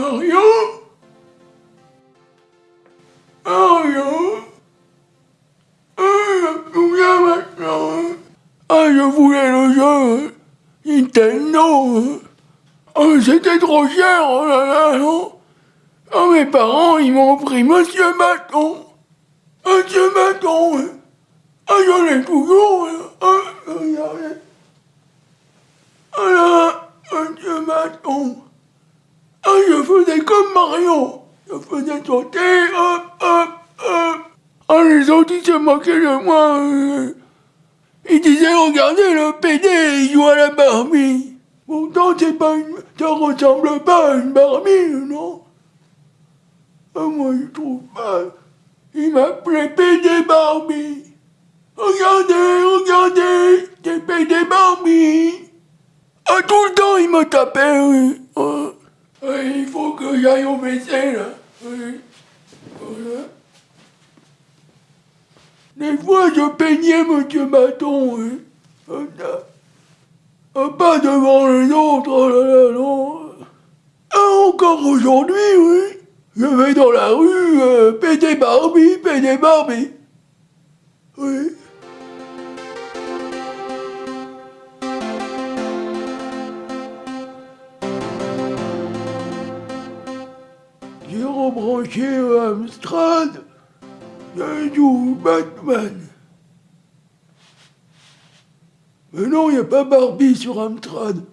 Mario Mario Ah, je maintenant? Ah, je voulais le jeu Nintendo. Oh, c'était trop cher, oh là là, non? Oh, mes parents, ils m'ont pris Monsieur Bâton Monsieur Bâton Ah, j'en ai toujours hein. Ah, regardez Ah là, Monsieur Bâton comme Mario. Je faisais sauter, hop, hop, hop. Ah, les autres, ils se moquaient de moi. Ils disaient, regardez, le PD, il joue à la Barbie. Pourtant, c'est pas une... ça ressemble pas à une Barbie, non? Ah, Moi, je trouve pas. Il m'appelait PD Barbie. Regardez, regardez, c'est PD Barbie. Ah, tout le temps, il me tapait, oui. Ah. Que au. Des fois, je peignais Monsieur Bâton, Pas devant les autres, oh non. Encore aujourd'hui, oui. Je vais dans la rue, euh, péter Barbie, péter Barbie. Oui. Euh, Amstrad. J'ai du Batman. Mais non, il n'y a pas Barbie sur Amstrad.